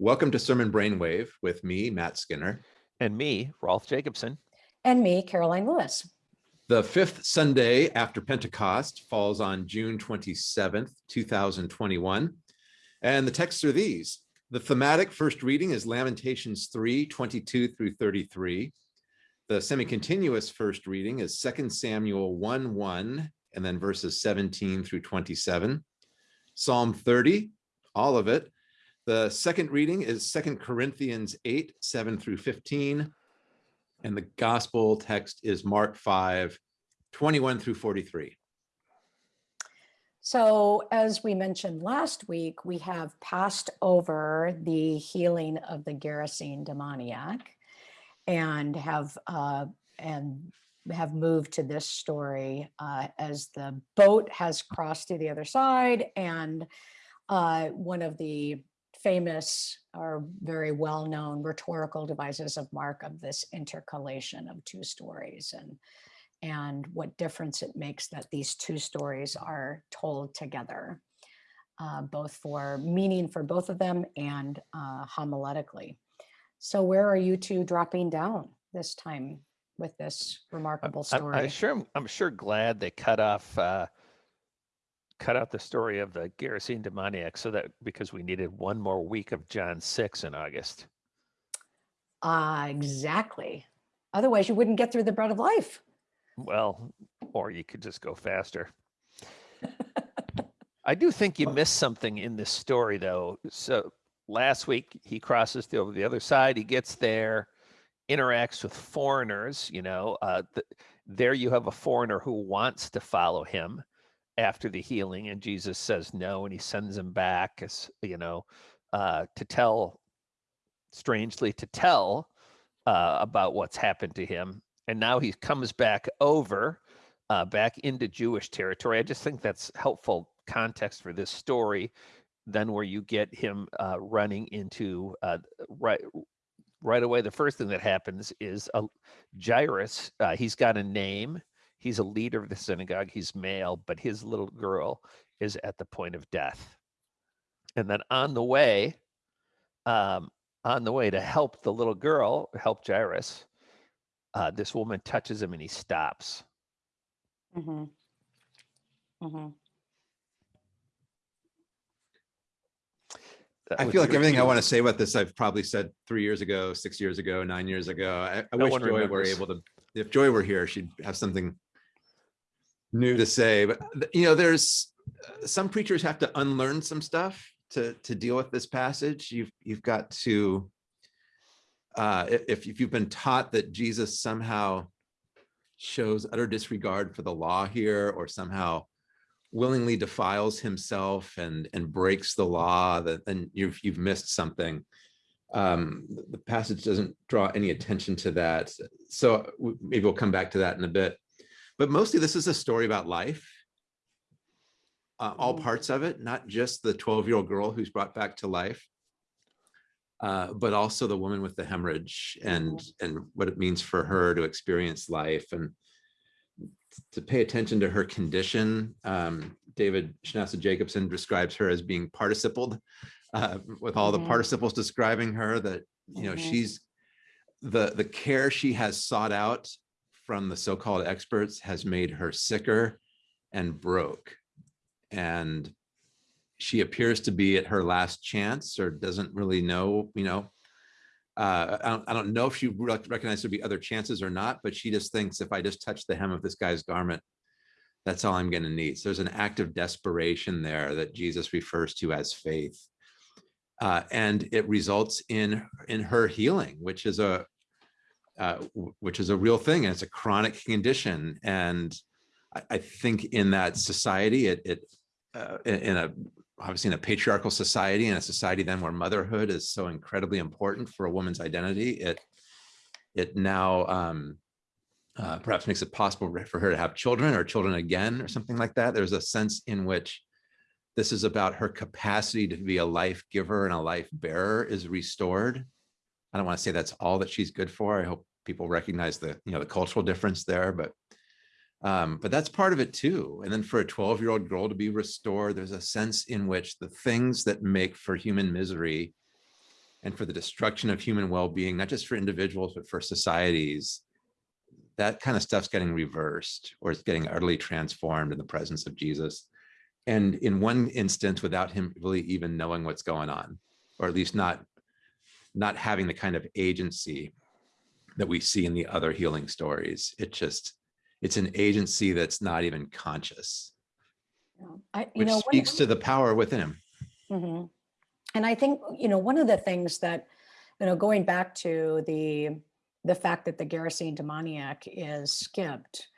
Welcome to Sermon Brainwave with me, Matt Skinner. And me, Rolf Jacobson. And me, Karoline Lewis. The fifth Sunday after Pentecost falls on June 27th, 2021. And the texts are these. The thematic first reading is Lamentations 3, 22 through 33. The semi-continuous first reading is 2 Samuel 1, 1, and then verses 17 through 27. Psalm 30, all of it. The second reading is 2 Corinthians 8, 7 through 15. And the gospel text is Mark 5, 21 through 43. So as we mentioned last week, we have passed over the healing of the Gerasene demoniac and have uh, and have moved to this story uh, as the boat has crossed to the other side and uh, one of the famous or very well-known rhetorical devices of Mark of this intercalation of two stories and and what difference it makes that these two stories are told together, uh, both for meaning for both of them and uh, homiletically. So where are you two dropping down this time with this remarkable story? I, I sure, I'm sure glad they cut off uh, cut out the story of the Gerasene demoniac so that because we needed one more week of John 6 in August. Uh, exactly. Otherwise, you wouldn't get through the bread of life. Well, or you could just go faster. I do think you missed something in this story, though. So last week he crosses the, over the other side. He gets there, interacts with foreigners. You know, uh, the, there you have a foreigner who wants to follow him after the healing and Jesus says no and he sends him back as you know uh, to tell strangely to tell uh, about what's happened to him. And now he comes back over uh, back into Jewish territory. I just think that's helpful context for this story then where you get him uh, running into uh, right right away. The first thing that happens is a Jairus uh, he's got a name He's a leader of the synagogue. He's male, but his little girl is at the point of death. And then on the way, um, on the way to help the little girl, help Jairus, uh, this woman touches him and he stops. Mm-hmm. Mm-hmm. I feel like everything I want to say about this, I've probably said three years ago, six years ago, nine years ago. I, I no wish Joy remembers. were able to, if Joy were here, she'd have something new to say, but you know, there's uh, some preachers have to unlearn some stuff to to deal with this passage. You've you've got to uh, if if you've been taught that Jesus somehow shows utter disregard for the law here, or somehow willingly defiles himself and and breaks the law, that then you've you've missed something. Um, the passage doesn't draw any attention to that. So maybe we'll come back to that in a bit. But mostly this is a story about life, uh, all mm-hmm. parts of it, not just the 12 year old girl who's brought back to life, uh, but also the woman with the hemorrhage and, mm-hmm. and what it means for her to experience life and to pay attention to her condition. Um, David Schnasa Jacobsen describes her as being participled uh, with all mm -hmm. the mm-hmm. participles describing her that, you know, mm -hmm. she's the, the care she has sought out from the so-called experts has made her sicker and broke. And she appears to be at her last chance or doesn't really know, you know, uh, I, don't, I don't know if she recognizes there'd be other chances or not, but she just thinks if I just touch the hem of this guy's garment, that's all I'm going to need. So there's an act of desperation there that Jesus refers to as faith. Uh, and it results in in her healing, which is a uh, which is a real thing and it's a chronic condition. And I, I think in that society, it, it uh, in a obviously in a patriarchal society and a society then where motherhood is so incredibly important for a woman's identity, it it now um, uh, perhaps makes it possible for her to have children or children again or something like that. There's a sense in which this is about her capacity to be a life giver and a life bearer is restored. I don't want to say that's all that she's good for. I hope people recognize the you know the cultural difference there but um, but that's part of it too and then for a 12 year old girl to be restored there's a sense in which the things that make for human misery and for the destruction of human well-being, not just for individuals, but for societies, that kind of stuff's getting reversed or it's getting utterly transformed in the presence of Jesus. And in one instance, without him really even knowing what's going on, or at least not, not having the kind of agency that we see in the other healing stories. It just, it's an agency that's not even conscious, Yeah. I, you which know, speaks to the power within him. Mhm. And I think, you know, one of the things that, you know, going back to the, the fact that the Gerasene demoniac is skipped,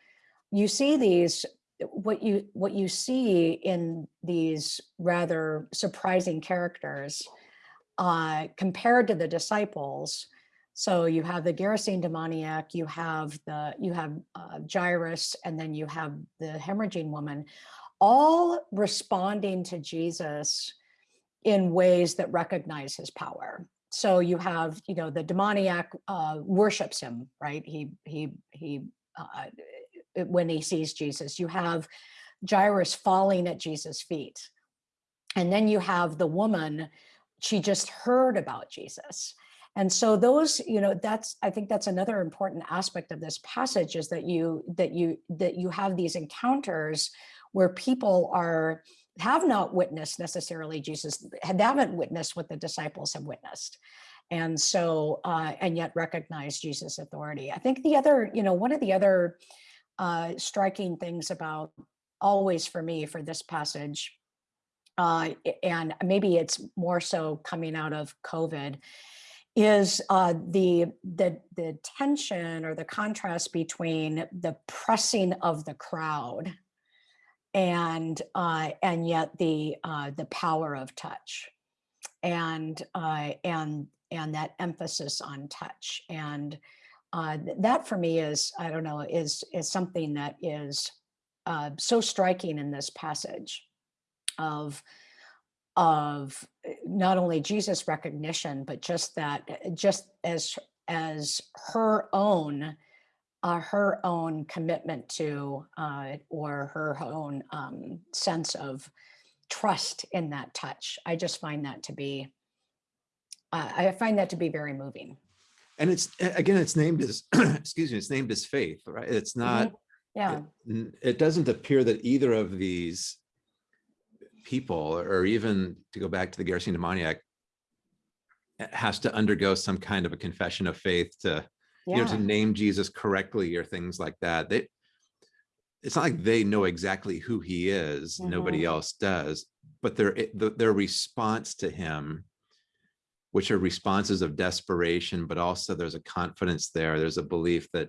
you see these, what you, what you see in these rather surprising characters uh, compared to the disciples. So you have the Gerasene demoniac, you have the, you have uh, Jairus, and then you have the hemorrhaging woman, all responding to Jesus in ways that recognize his power. So you have, you know, the demoniac uh, worships him, right? He he he uh, when he sees Jesus. You have Jairus falling at Jesus' feet, and then you have the woman. She just heard about Jesus, and so those, you know, that's I think that's another important aspect of this passage is that you that you that you have these encounters where people are have not witnessed necessarily Jesus, haven't witnessed what the disciples have witnessed. And so, uh, and yet recognize Jesus' authority. I think the other, you know, one of the other uh, striking things about always for me for this passage, uh, and maybe it's more so coming out of COVID, is uh, the, the, the tension or the contrast between the pressing of the crowd and uh, and yet the uh, the power of touch and uh, and and that emphasis on touch. And uh, that for me is I don't know is is something that is uh, so striking in this passage of of uh, not only Jesus recognition but just that uh, just as as her own uh, her own commitment to uh, or her own um, sense of trust in that touch. I just find that to be, uh, I find that to be very moving. And it's, again, it's named as, excuse me, it's named as faith, right? It's not, Yeah. n- it doesn't appear that either of these people, or even to go back to the Gerasene demoniac, has to undergo some kind of a confession of faith to, you know, to name Jesus correctly or things like that. They, it's not like they know exactly who he is. Nobody else does, but their, their response to him, which are responses of desperation, but also there's a confidence there. There's a belief that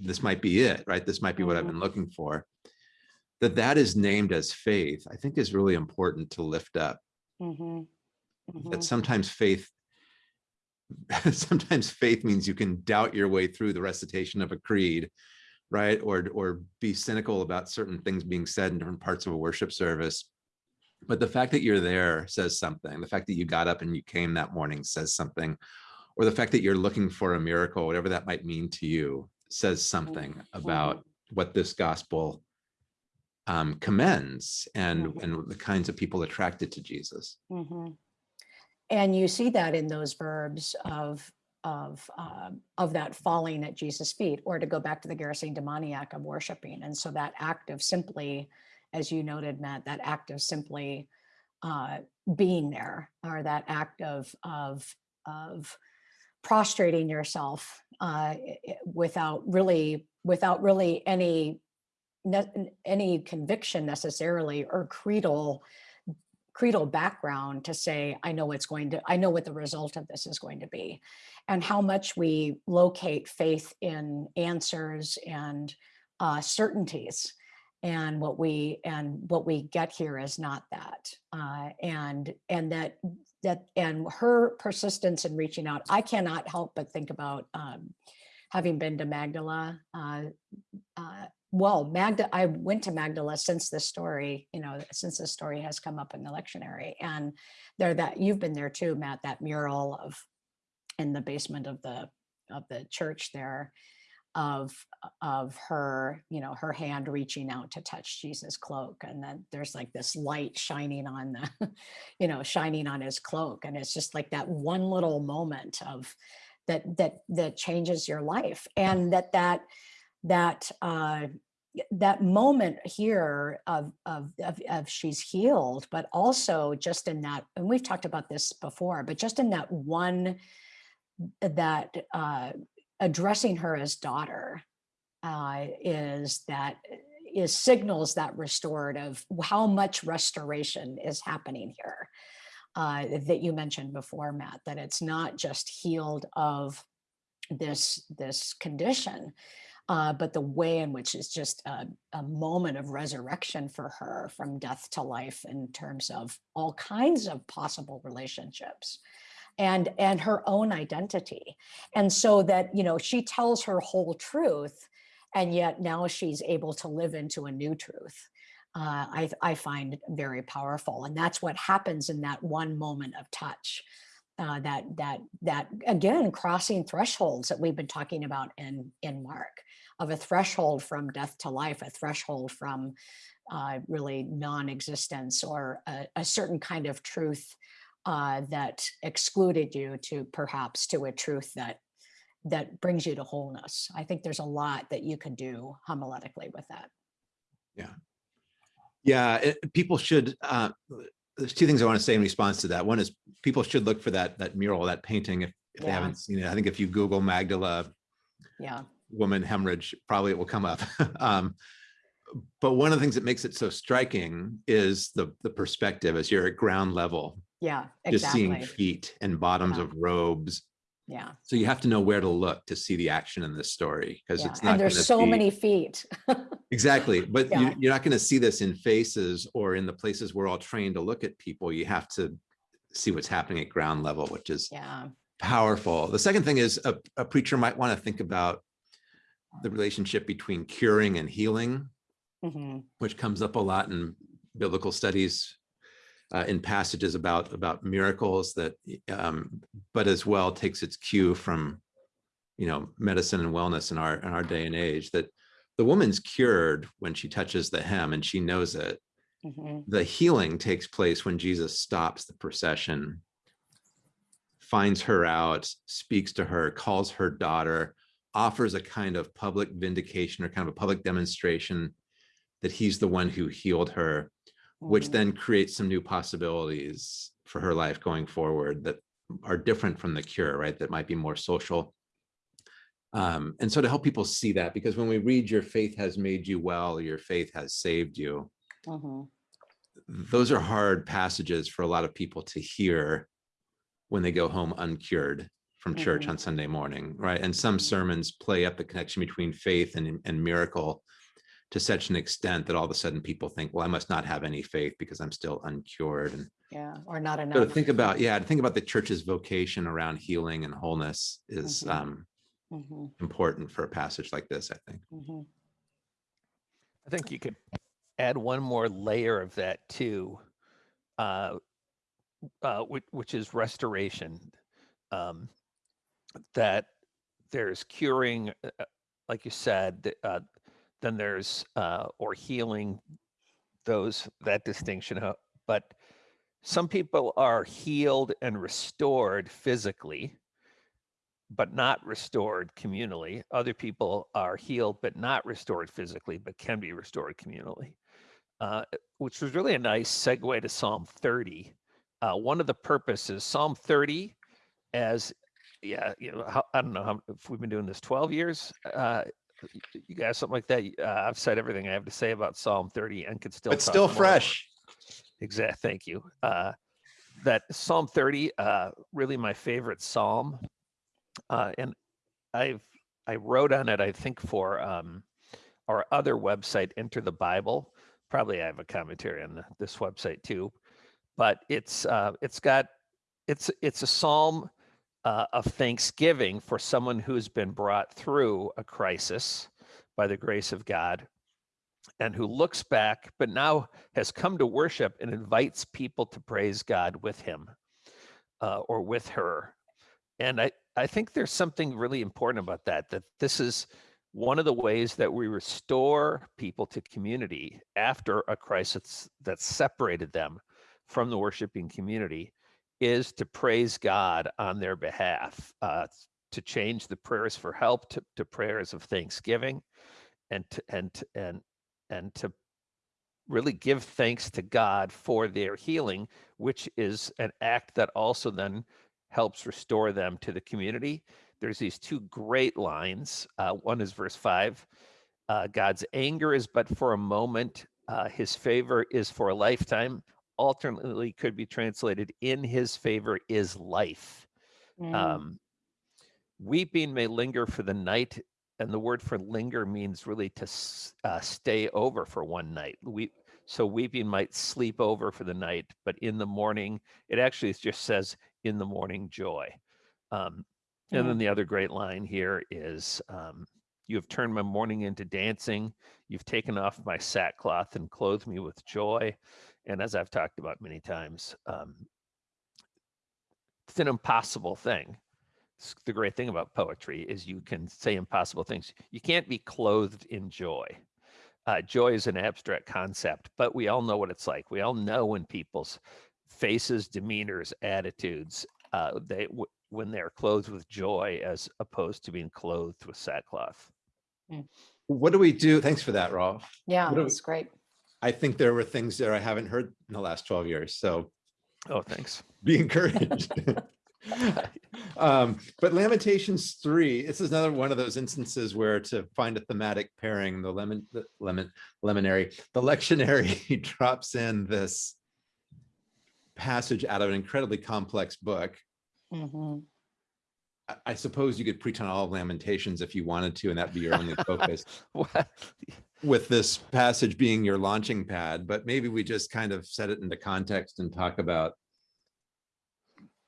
this might be it, right? This might be what I've Mhm. been looking for. That that is named as faith, I think is really important to lift up. Mhm, That mhm, sometimes faith sometimes faith means you can doubt your way through the recitation of a creed right? Or or be cynical about certain things being said in different parts of a worship service. But the fact that you're there says something. The fact that you got up and you came that morning says something. Or the fact that you're looking for a miracle whatever that might mean to you says something about what this gospel um, commends and Mhm. and the kinds of people attracted to jesus mhm. And you see that in those verbs of of um, of that falling at Jesus' feet, or to go back to the Gerasene demoniac of worshiping. And so that act of simply, as you noted, Matt, that act of simply uh, being there, or that act of of of prostrating yourself uh, without really without really any any conviction necessarily or creedal creedal background to say i know it's going to i know what the result of this is going to be. And how much we locate faith in answers and uh, certainties. And what we and what we get here is not that. Uh, and and that that and her persistence in reaching out i cannot help but think about um, having been to magdala uh, uh, well, Magda, I went to Magdala since this story, you know, since this story has come up in the lectionary. And there that you've been there too, Matt, that mural of in the basement of the of the church there. of of her you know her hand reaching out to touch jesus cloak and then there's like this light shining on the you know shining on his cloak and it's just like that one little moment of that that that changes your life and that that that uh that moment here of, of, of, of, she's healed, but also just in that, and we've talked about this before, but just in that one, that uh, addressing her as daughter uh, is that is signals that restorative, how much restoration is happening here uh, that you mentioned before, Matt, that it's not just healed of this, this condition, uh, but the way in which is just a, a, moment of resurrection for her from death to life in terms of all kinds of possible relationships and and her own identity. And so that you know she tells her whole truth and yet now she's able to live into a new truth uh, I, I find very powerful. And that's what happens in that one moment of touch uh, that that that again crossing thresholds that we've been talking about in in Mark of a threshold from death to life, a threshold from uh, really non-existence or a, a, certain kind of truth uh, that excluded you to perhaps to a truth that that brings you to wholeness. I think there's a lot that you can do homiletically with that. Yeah. Yeah, it, people should, uh, there's two things I want to say in response to that. One is people should look for that that mural, that painting if, if yeah. they haven't seen it. I think if you Google Magdala yeah. Woman hemorrhage, probably it will come up. um, but one of the things that makes it so striking is the the perspective as you're at ground level. Yeah, exactly. Just seeing feet and bottoms yeah. of robes. Yeah. So you have to know where to look to see the action in this story because yeah. it's not. And there's so be... many feet. exactly, but yeah. you, are not going to see this in faces or in the places we're all trained to look at people. You have to see what's happening at ground level, which is yeah. powerful. The second thing is a, a preacher might want to think about the relationship between curing and healing, mm -hmm. which comes up a lot in biblical studies uh, in passages about about miracles that, um, but as well takes its cue from, you know, medicine and wellness in our in our day and age. That the woman's cured when she touches the hem and she knows it. Mm -hmm. The healing takes place when Jesus stops the procession, finds her out, speaks to her, calls her daughter, offers a kind of public vindication or kind of a public demonstration that he's the one who healed her, which mm-hmm. then creates some new possibilities for her life going forward that are different from the cure, right? That might be more social. Um, and so to help people see that, because when we read your faith has made you well, your faith has saved you, mm -hmm. those are hard passages for a lot of people to hear when they go home uncured from church mm -hmm. on Sunday morning, right? And some sermons play up the connection between faith and, and miracle to such an extent that all of a sudden people think, well, I must not have any faith because I'm still uncured. And yeah, or not enough. So to think about, yeah, to think about the church's vocation around healing and wholeness is mm -hmm. um, mm -hmm. important for a passage like this, I think. Mm-hmm. I think you could add one more layer of that too, uh, uh, which, which is restoration. Um, that there's curing, uh, uh, like you said, uh, then there's uh, or healing those that distinction. But some people are healed and restored physically, but not restored communally. Other people are healed but not restored physically, but can be restored communally. Uh, which was really a nice segue to Psalm 30. Uh, one of the purposes, Psalm 30, as yeah, you know, how, I don't know how if we've been doing this 12 years. Uh, you guys, something like that. Uh, I've said everything I have to say about Psalm 30 and could still. It's still fresh. Exact. Thank you. Uh, that Psalm 30, uh, really my favorite Psalm, uh, and I've I wrote on it. I think for um, our other website, Enter the Bible. Probably I have a commentary on the, this website too, but it's uh, it's got it's it's a psalm uh, of thanksgiving for someone who's been brought through a crisis by the grace of God and who looks back, but now has come to worship and invites people to praise God with him uh, or with her. And I, I think there's something really important about that, that this is one of the ways that we restore people to community after a crisis that separated them from the worshiping community is to praise God on their behalf, uh, to change the prayers for help to, to prayers of thanksgiving, and to, and and and to really give thanks to God for their healing, which is an act that also then helps restore them to the community. There's these two great lines. Uh, one is verse five uh, God's anger is but for a moment, uh, his favor is for a lifetime. Alternately, could be translated in his favor is life. Mm. Um, weeping may linger for the night and the word for linger means really to uh, stay over for one night. We so weeping might sleep over for the night, but in the morning, it actually just says in the morning joy. Um, and then the other great line here is um, you have turned my mourning into dancing. You've taken off my sackcloth and clothed me with joy. And as I've talked about many times, um, it's an impossible thing the great thing about poetry is you can say impossible things. You can't be clothed in joy. Uh, joy is an abstract concept, but we all know what it's like. We all know when people's faces, demeanors, attitudes, uh, they when they're clothed with joy as opposed to being clothed with sackcloth. Hmm. What do we do? Thanks for that, Rolf. Yeah, that's great. I think there were things there I haven't heard in the last 12 years. So, oh, thanks. Be encouraged. um, but Lamentations 3, this is another one of those instances where to find a thematic pairing, the lemon, the lemon, lemonary, the lectionary drops in this passage out of an incredibly complex book. Mm -hmm. I, I suppose you could preach on all of Lamentations if you wanted to, and that'd be your only focus. With this passage being your launching pad, but maybe we just kind of set it into context and talk about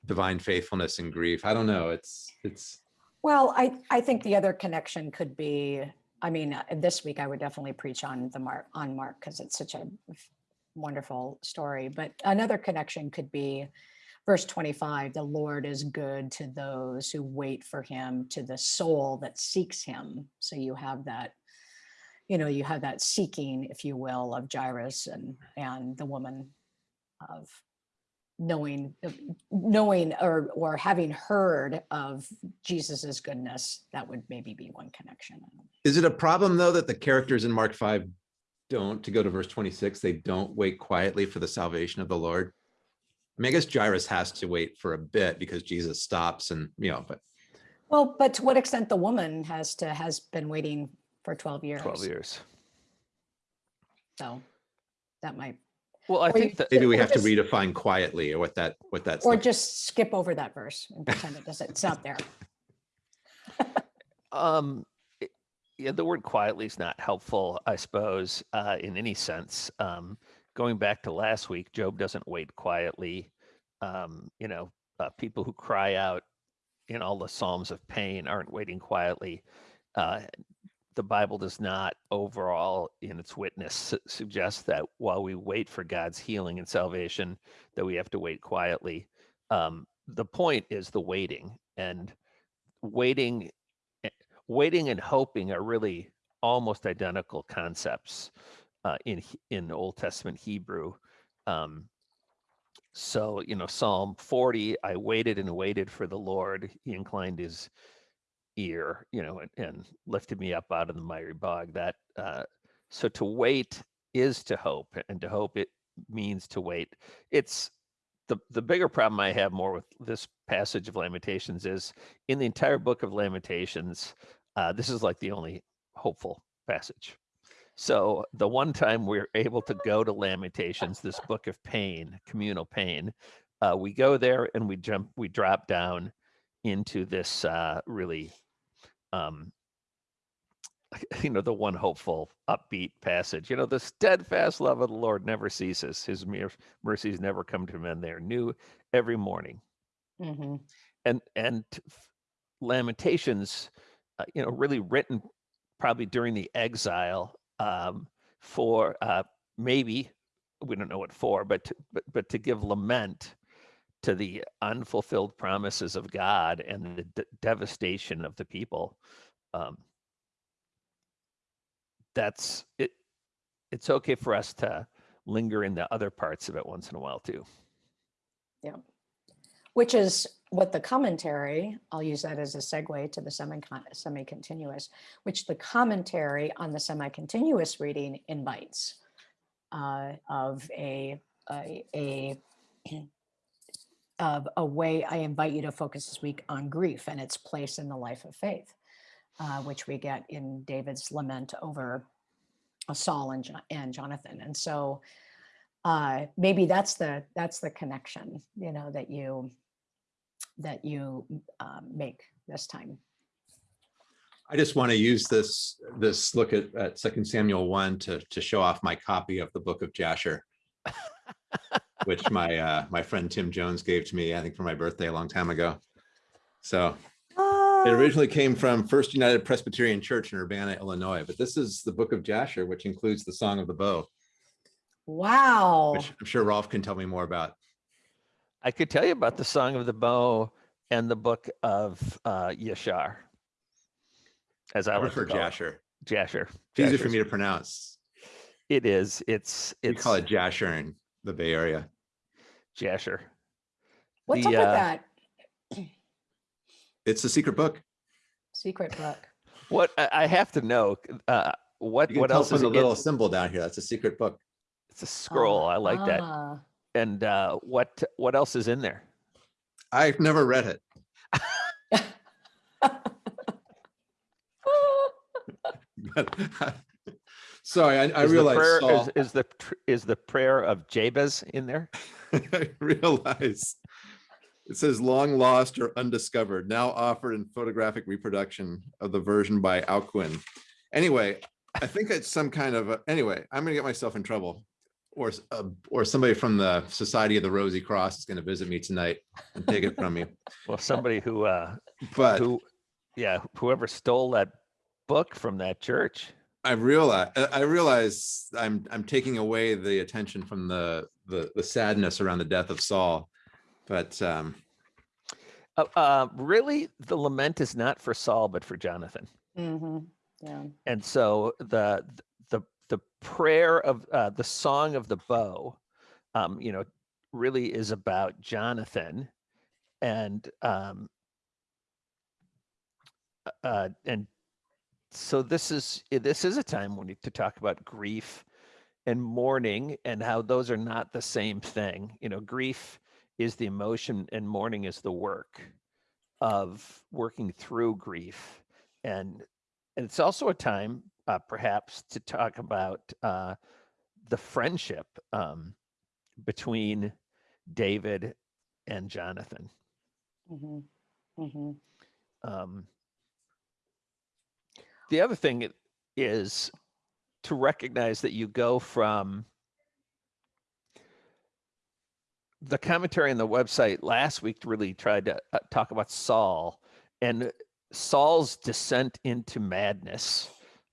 divine faithfulness and grief. I don't know. It's it's. Well, I I think the other connection could be. I mean, uh, this week I would definitely preach on the Mark on Mark because it's such a wonderful story. But another connection could be verse 25 the lord is good to those who wait for him to the soul that seeks him. So you have that you know you have that seeking if you will of jairus and and the woman of knowing knowing or or having heard of jesus's goodness that would maybe be one connection is it a problem though that the characters in mark 5 don't to go to verse 26 they don't wait quietly for the salvation of the lord i mean i guess jairus has to wait for a bit because jesus stops and you know but well but to what extent the woman has to has been waiting for 12 years 12 years so that might well, I think that maybe we have to redefine quietly or what that what that's or just skip over that verse and pretend it doesn't. It's not there. um, yeah, the word quietly is not helpful, I suppose, uh, in any sense. Um, going back to last week, Job doesn't wait quietly. Um, you know, uh, people who cry out in all the Psalms of pain aren't waiting quietly. Uh, the Bible does not overall in its witness su suggest that while we wait for God's healing and salvation, that we have to wait quietly. Um, the point is the waiting and waiting, eh, waiting and hoping are really almost identical concepts uh, in in Old Testament Hebrew. Um, so you know, Psalm 40, I waited and waited for the Lord. He inclined his ear, you know, and, and lifted me up out of the miry bog. That uh, so to wait is to hope, and to hope it means to wait. It's the the bigger problem I have more with this passage of Lamentations is in the entire book of Lamentations, uh, this is like the only hopeful passage. So the one time we're able to go to Lamentations, this book of pain, communal pain, uh, we go there and we jump, we drop down into this uh, really um, you know, the one hopeful, upbeat passage. You know, the steadfast love of the Lord never ceases. His mercies never come to an end. They are new every morning. Mm-hmm. And and Lamentations, uh, you know, really written probably during the exile um, for uh, maybe we don't know what for, but to, but but to give lament to the unfulfilled promises of God and the devastation of the people. Um, that's it. It's okay for us to linger in the other parts of it once in a while too. Yeah, which is what the commentary, I'll use that as a segue to the semi semi-continuous, which the commentary on the semi-continuous reading invites uh, of a, a, a of a way I invite you to focus this week on grief and its place in the life of faith, uh, which we get in David's lament over uh, Saul and, and Jonathan. And so uh, maybe that's the that's the connection, you know, that you that you um, make this time. I just want to use this, this look at, at Second Samuel one to, to show off my copy of the book of Jasher. Which my, uh, my friend Tim Jones gave to me, I think for my birthday a long time ago. So it originally came from First United Presbyterian Church in Urbana, Illinois, but this is the book of Jasher, which includes the Song of the Bow, Wow. which I'm sure Rolf can tell me more about. I could tell you about the Song of the Bow and the book of uh, Yashar. As I I like prefer to call it. Jasher. Jasher. It's easier for me to pronounce. It is. It's We it's call it Jasher in the Bay Area. Jasher. What's the, up with uh, that It's a secret book. secret book? What I, I have to know. Uh, what You can what tell else is the in- little symbol down here. That's a secret book. It's a scroll. I like that. Ah. And uh, what what else is in there? I've never read it. sorry, I, I Is the realize prayer, Saul, is, is the is the prayer of Jabez in there? I realize it says long lost or undiscovered, now offered in photographic reproduction of the version by Alcuin. Anyway, I think it's some kind of, a- anyway, I'm gonna get myself in trouble. Or, uh, or somebody from the Society of the Rosy Cross is gonna visit me tonight and take it from me. Well, somebody who uh, But who yeah whoever stole that book from that church. I realize, I realize I'm, I'm taking away the attention from the, the, the sadness around the death of Saul. But, um, Uh, uh, really, the lament is not for Saul, but for Jonathan. Mm -hmm. Yeah. And so the the prayer of uh, the song of the bow, um, you know, really is about Jonathan, and um, uh, uh, and so this is this is a time when you to talk about grief and mourning and how those are not the same thing. You know, grief is the emotion and mourning is the work of working through grief and and it's also a time uh, perhaps to talk about uh, the friendship um, between david and jonathan. Mhm, mhm. um, the other thing is to recognize that you go from the commentary on the website last week really tried to uh, talk about Saul and Saul's descent into madness,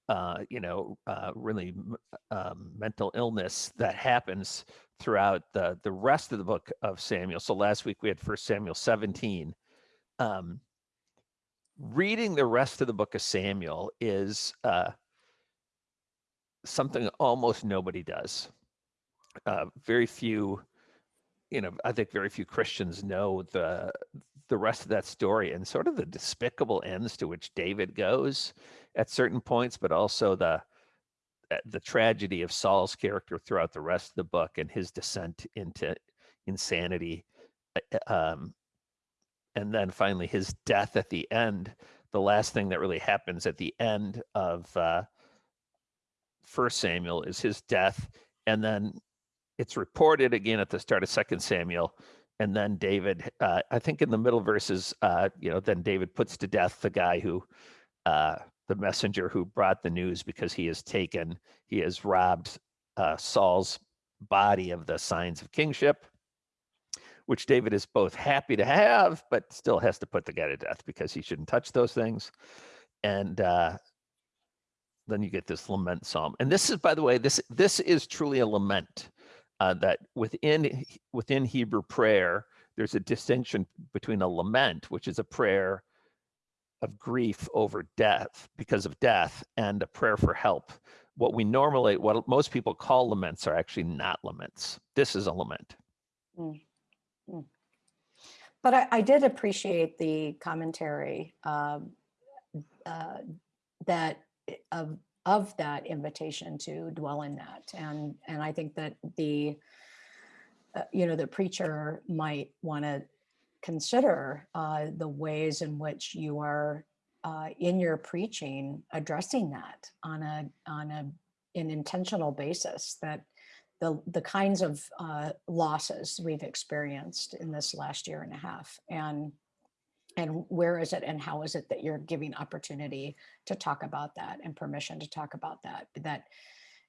uh, you know, uh, really um, mental illness that happens throughout the the rest of the book of Samuel. So last week we had First Samuel 17. Um, reading the rest of the book of Samuel is uh, something almost nobody does. Uh, very few, you know, I think very few Christians know the the rest of that story and sort of the despicable ends to which David goes at certain points, but also the uh, the tragedy of Saul's character throughout the rest of the book and his descent into insanity. uh, Um, and then finally his death at the end the last thing that really happens at the end of uh first samuel is his death and then it's reported again at the start of second samuel and then david uh, i think in the middle verses uh you know then david puts to death the guy who uh the messenger who brought the news because he has taken he has robbed uh saul's body of the signs of kingship which David is both happy to have, but still has to put the guy to death because he shouldn't touch those things. And uh, then you get this lament psalm. And this is, by the way, this this is truly a lament. Uh, that within within Hebrew prayer, there's a distinction between a lament, which is a prayer of grief over death because of death, and a prayer for help, what we normally, what most people call laments are actually not laments. This is a lament. But I, I did appreciate the commentary um, uh, that of of that invitation to dwell in that, and and I think that the uh, you know the preacher might want to consider uh, the ways in which you are uh, in your preaching addressing that on a on a an intentional basis that the the kinds of uh, losses we've experienced in this last year and a half. And and where is it and how is it that you're giving opportunity to talk about that and permission to talk about that that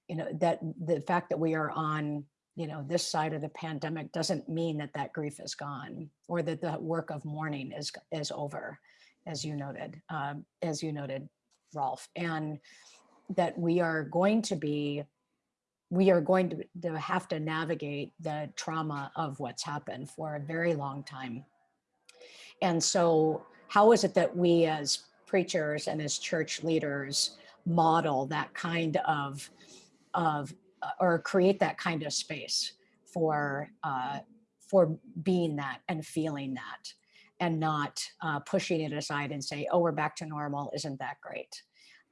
you know that the fact that we are on you know this side of the pandemic doesn't mean that that grief is gone or that the work of mourning is is over as you noted um, as you noted rolf and that we are going to be we are going to, to have to navigate the trauma of what's happened for a very long time. And so how is it that we as preachers and as church leaders model that kind of, of uh, or create that kind of space for, uh, for being that and feeling that and not uh, pushing it aside and say, oh, we're back to normal. Isn't that great?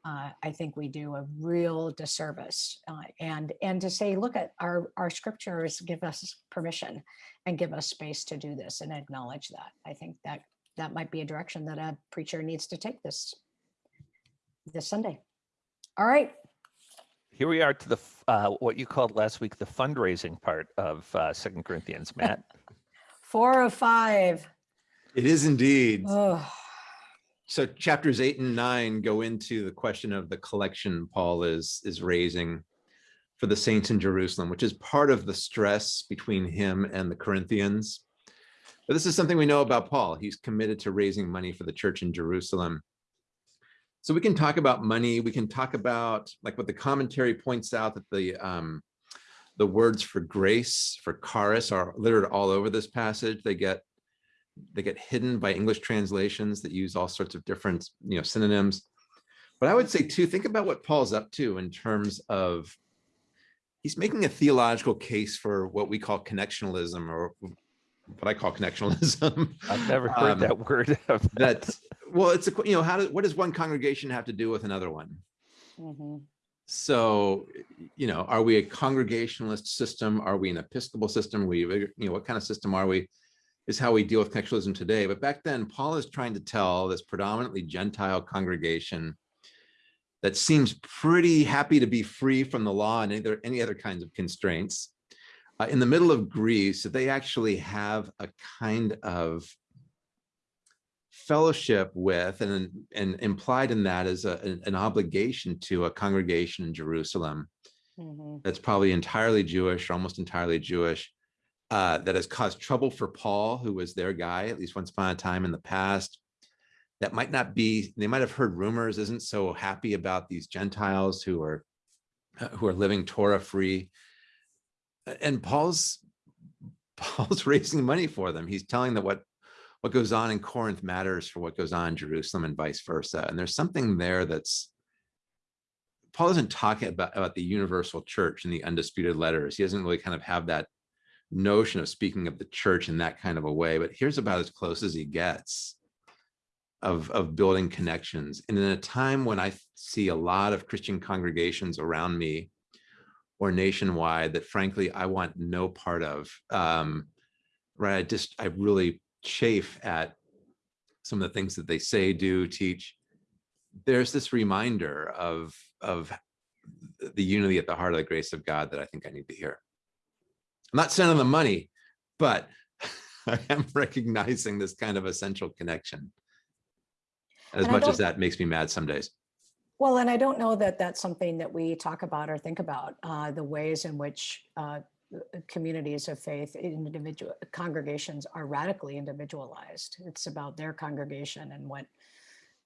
Uh, I think we do a real disservice. Uh, and and to say, look at our our scriptures give us permission and give us space to do this and acknowledge that. I think that that might be a direction that a preacher needs to take this this Sunday. All right. Here we are to the uh, what you called last week the fundraising part of uh, Second Corinthians, Matt. Four of five. It is indeed. Oh, So chapters eight and nine go into the question of the collection Paul is is raising for the saints in Jerusalem, which is part of the stress between him and the Corinthians. But this is something we know about Paul. He's committed to raising money for the church in Jerusalem. So we can talk about money. We can talk about like what the commentary points out that the um, the words for grace for charis are littered all over this passage. They get they get hidden by English translations that use all sorts of different, you know, synonyms. But I would say too, think about what Paul's up to in terms of he's making a theological case for what we call connectionalism or what I call connectionalism. I've never heard Um, that word. of- that well, it's a you know, how does what does one congregation have to do with another one? mhm. So, you know, are we a congregationalist system? Are we an Episcopal system? We, you know, what kind of system are we? Is how we deal with connectionalism today. But back then, Paul is trying to tell this predominantly Gentile congregation that seems pretty happy to be free from the law and any other, any other kinds of constraints. Uh, in the middle of Greece, that they actually have a kind of fellowship with and, and implied in that is a, an- an obligation to a congregation in Jerusalem Mhm. that's probably entirely Jewish, or almost entirely Jewish, uh, that has caused trouble for Paul, who was their guy, at least once upon a time in the past. That might not be, they might have heard rumors, isn't so happy about these Gentiles who are uh, who are living Torah free. And Paul's Paul's raising money for them. He's telling them what what goes on in Corinth matters for what goes on in Jerusalem and vice versa. And there's something there that's Paul isn't talking about, about the universal church and the undisputed letters. He doesn't really kind of have that notion of speaking of the church in that kind of a way, but here's about as close as he gets of, of building connections. And in a time when I see a lot of Christian congregations around me or nationwide that frankly, I want no part of, um, right? I just, I really chafe at some of the things that they say, do, teach. There's this reminder of, of the unity at the heart of the grace of God that I think I need to hear. I'm not sending them money, but I am recognizing this kind of essential connection. As And much as that makes me mad some days. Well, and I don't know that that's something that we talk about or think about, uh, the ways in which uh, communities of faith, individual congregations are radically individualized. It's about their congregation and what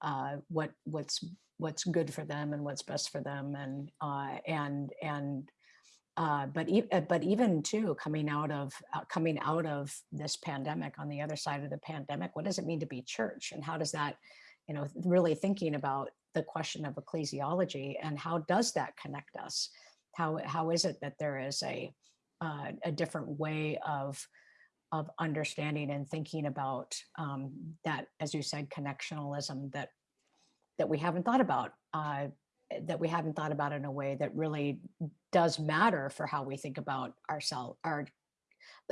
uh, what what's what's good for them and what's best for them, and uh, and and uh, but e- uh, but even too coming out of uh, coming out of this pandemic on the other side of the pandemic, what does it mean to be church, and how does that you know really thinking about the question of ecclesiology and how does that connect us? How, how is it that there is a, uh, a different way of, of understanding and thinking about um, that, as you said, connectionalism that, that we haven't thought about, uh, that we haven't thought about in a way that really does matter for how we think about ourselves, our,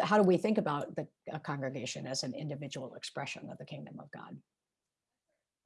how do we think about the congregation as an individual expression of the kingdom of God?